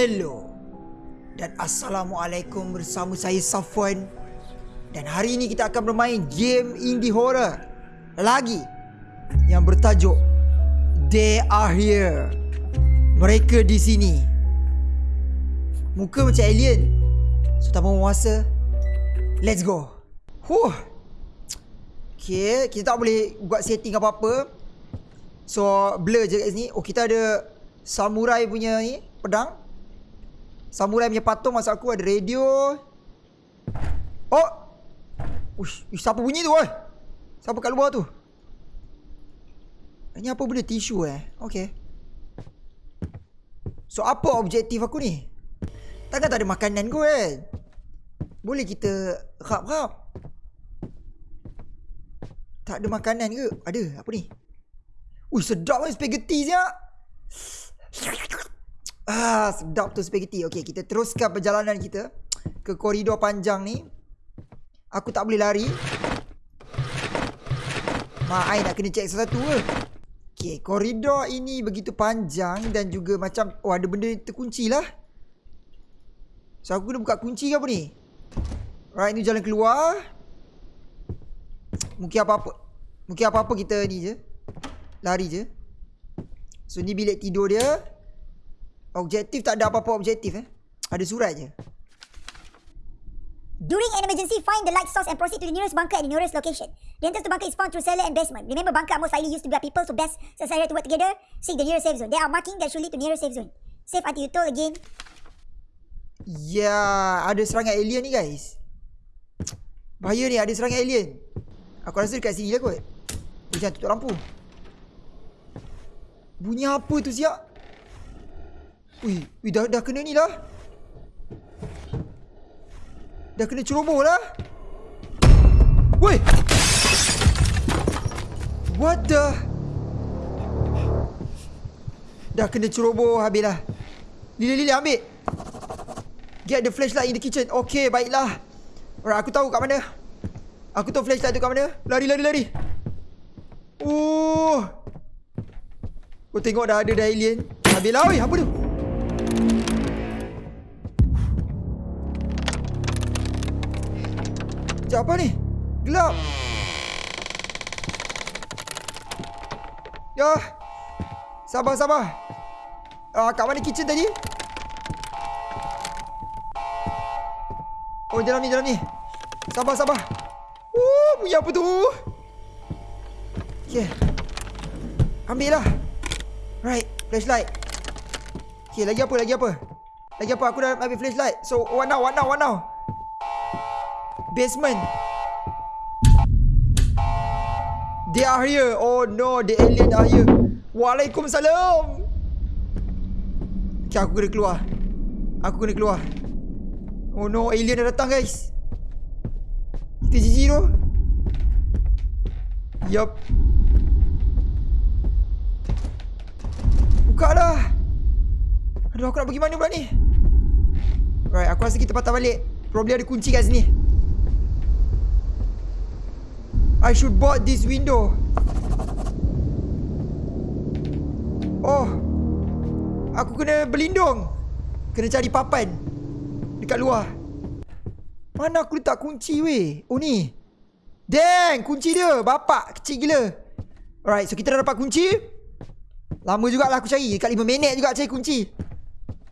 Hello dan Assalamualaikum bersama saya Safwan. Dan hari ini kita akan bermain game indie horror Lagi Yang bertajuk They are here. Mereka di sini. Muka macam alien. So tanpa menguasa Let's go. Huh. Okay Kita tak boleh buat setting apa-apa. So blur je kat sini. Oh kita ada Samurai punya ni Pedang Samurai punya patung masa aku ada radio. Oh. Ush, ush siapa bunyi tu oi? Siapa kat luar tu? Ini apa benda tisu eh? Okay. So apa objektif aku ni? Takkan tak ada makanan ke kan? Boleh kita rap-rap? Tak ada makanan ke? Ada, apa ni? Ui, sedap kan spaghetti siap. Ah, sedap tu spaghetti. Okey, kita teruskan perjalanan kita ke koridor panjang ni. Aku tak boleh lari. Mak ai nak kena check satu-satu ke? Okey, koridor ini begitu panjang dan juga macam oh ada benda terkunci lah. So aku kena buka kunci ke apa ni? Right, ni jalan keluar. Mungkin apa-apa. Mungkin apa-apa kita ni je. Lari je. So ni bilik tidur dia. Objektif tak ada apa-apa objektif eh. Ada surat je. During an emergency, find the light source and proceed to the nearest bunker at the nearest location. The entrance to bunker is found through cellar and basement. Remember, bunker are most likely used to be people, so best society to work together. Seek the nearest safe zone. There are marking that should lead to nearest safe zone. Safe until you told again. Ya, ada serangan alien ni guys. Bahaya ni, ada serangan alien. Aku rasa dekat sini lah kot. Jangan tutup lampu. Bunyi apa tu siap? Ui, ui dah, dah kena ni lah. Dah kena ceroboh lah. Woi! What the? Dah kena ceroboh habis lah. Lila, Lila ambil. Get the flashlight in the kitchen. Okay, baiklah. Alright, aku tahu kat mana. Aku tahu flashlight tu kat mana. Lari, lari, lari. Oh. Kau tengok dah ada dah alien. Habislah, oi. Apa tu? Sekejap apa ni? Gelap. Ya. Sabar, sabar. Ah, kat mana kitchen tadi? Oh, dalam ni, dalam ni. Sabar, sabar. Uh, bunyi apa tu? Okay. Ambil lah. Right, flashlight. Okay, lagi apa, lagi apa? Lagi apa? Aku dah ambil flashlight. So, what now, what now, what now? Basement. They are here. Oh no, the alien are here. Waalaikumsalam. Okay, aku kena keluar. Aku kena keluar. Oh no, alien dah datang guys. Kita GG tu. Yup. Buka dah. Aduh, aku nak pergi mana pula ni? Right, aku rasa kita patah balik. Probably ada kunci kat sini. I should board this window. Oh. Aku kena berlindung. Kena cari papan. Dekat luar. Mana aku letak kunci weh? Oh ni. Dang, kunci dia. Bapak kecil gila. Alright, so kita dah dapat kunci. Lama jugalah aku cari. Dekat 5 minit juga cari kunci.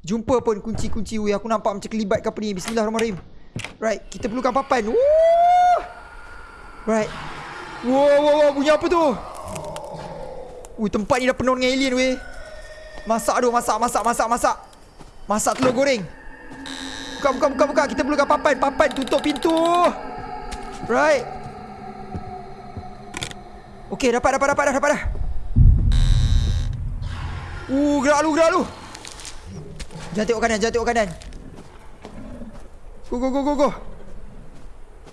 Jumpa pun kunci-kunci weh. Aku nampak macam kelibat ke apa ni. Bismillahirrahmanirrahim. Right, kita perlukan papan. Woo! Right. Wow, wow, wow, bunyi apa tu? Ui, tempat ni dah penuh dengan alien weh. Masak tu, masak, masak, masak, masak. Masak telur goreng. Buka, buka, buka, buka. Kita perlukan papan, papan. Tutup pintu. Right. Okay, dapat, dapat, dapat dapat dah. Uh, gerak lu, gerak lu. Jangan tengok kanan, jangan tengok kanan. Go, go, go, go, go.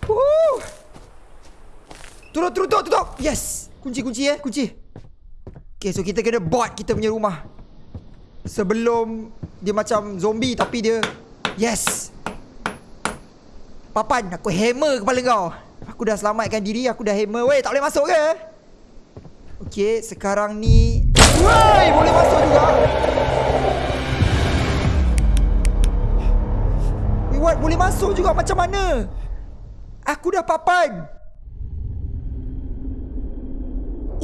Woo! Turun, turun, tutup, tutup. Yes. Kunci, kunci eh. Kunci. Okay, so kita kena board kita punya rumah. Sebelum dia macam zombie tapi dia... Yes. Papan, aku hammer kepala kau. Aku dah selamatkan diri, aku dah hammer. Weh, tak boleh masuk ke? Okay, sekarang ni... Weh, boleh masuk juga. what? Boleh masuk juga macam mana? Aku dah papan.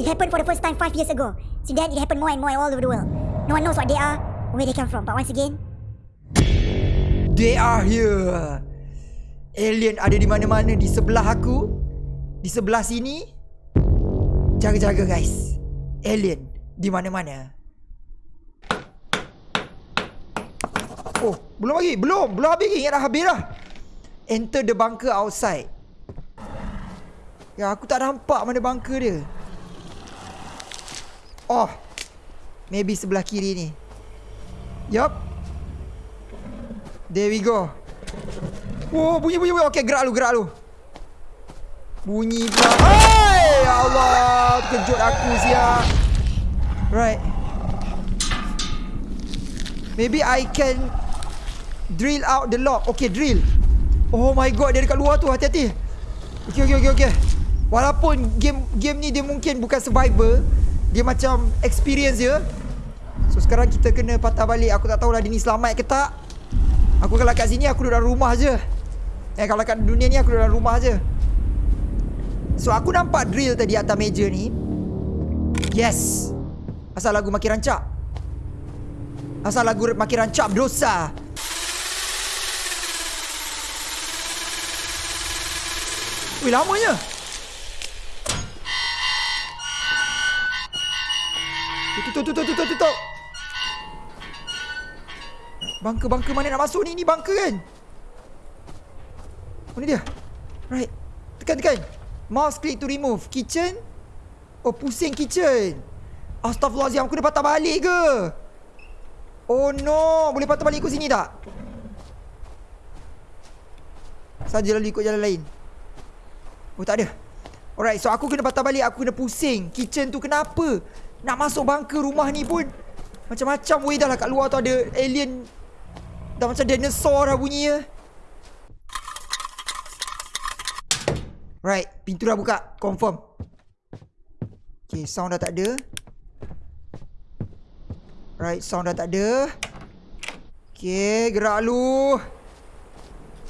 It happened for the first time five years ago. Since then, it happened more and more all over the world. No one knows what they are, or where they come from. But once again, They are here. Alien ada di mana-mana di sebelah aku. Di sebelah sini. Jaga-jaga guys. Alien di mana-mana. Oh, belum lagi. Belum. Belum habis lagi. Ingat dah habis dah. Enter the bunker outside. Ya, aku tak nampak mana bunker dia. Oh. Maybe sebelah kiri ni. Yup. There we go. Oh, bunyi bunyi bunyi. Okey, gerak lu, gerak lu. Bunyi pula. Hai, ya Allah, terkejut aku sia. Right. Maybe I can drill out the lock. Okay, drill. Oh my god, dia dekat luar tu. Hati-hati. Okay, okay, okay, okay. Walaupun game game ni dia mungkin bukan survivor, dia macam experience je. So sekarang kita kena patah balik. Aku tak tahulah dia ni selamat ke tak. Aku kalau kat sini aku duduk dalam rumah je. Eh kalau kat dunia ni aku duduk dalam rumah je. So aku nampak drill tadi atas meja ni. Yes. Asal lagu makin rancak. Asal lagu makin rancak berdosa. Wih lamanya. Tutup tutup tutup tutup. Bunker-bunker mana nak masuk ni? Ni bunker kan? Oh ni dia. Right. Tekan tekan. Mouse click to remove. Kitchen. Oh pusing kitchen. Astaghfirullahaladzim. Aku dah patah balik ke? Oh no. Boleh patah balik ikut sini tak? Saja lalu ikut jalan lain. Oh tak ada. Alright. So aku kena patah balik. Aku kena pusing. Kitchen tu kenapa? Nak masuk bunker rumah ni pun. Macam-macam weh dah lah kat luar tu ada alien Dah macam dinosaur dah bunyi ya. Right, pintu dah buka. Confirm. Okay, sound dah tak ada. Right, sound dah tak ada. Okay, gerak lu.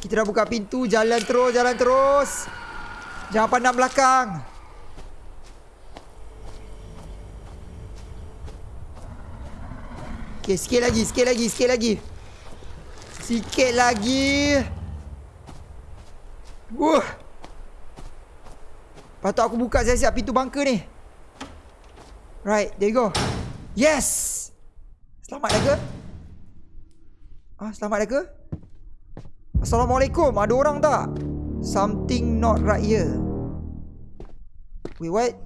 Kita dah buka pintu. Jalan terus, jalan terus. Jangan pandang belakang. Okay, sikit lagi, sikit lagi, sikit lagi. Sikit lagi. Wuh. Patut aku buka siap-siap pintu bunker ni. Right, there you go. Yes. Selamat dah ke? Ah, selamat dah ke? Assalamualaikum. Ada orang tak? Something not right here. Wait, what?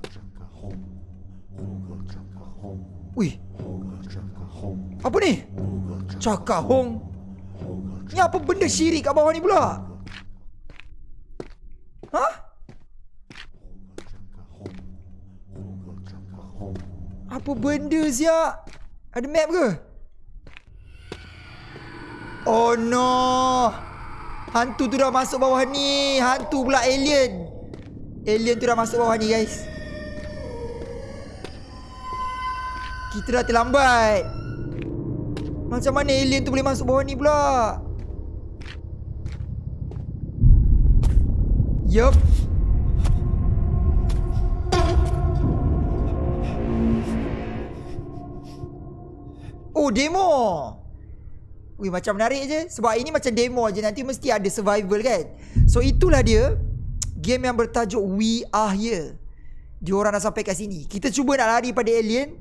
Wih. Apa ni? Cakahong. Ni apa benda syirik kat bawah ni pula? Hah? Apa benda siap? Ada map ke? Oh no. Hantu tu dah masuk bawah ni. Hantu pula alien. Alien tu dah masuk bawah ni guys. Kita dah terlambat. Macam mana alien tu boleh masuk bawah ni pula? Yup. Oh, demo. Wih, macam menarik je. Sebab ini macam demo je. Nanti mesti ada survival kan? So, itulah dia. Game yang bertajuk We Are Here. Diorang dah sampai kat sini. Kita cuba nak lari pada alien.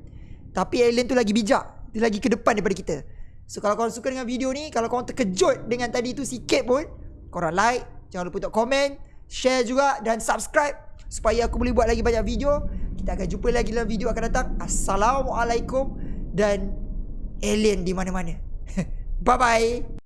Tapi alien tu lagi bijak. Dia lagi ke depan daripada kita. So, kalau korang suka dengan video ni. Kalau korang terkejut dengan tadi tu sikit pun. Korang like. Jangan lupa untuk komen. Share juga. Dan subscribe. Supaya aku boleh buat lagi banyak video. Kita akan jumpa lagi dalam video akan datang. Assalamualaikum. Dan alien di mana-mana. Bye-bye.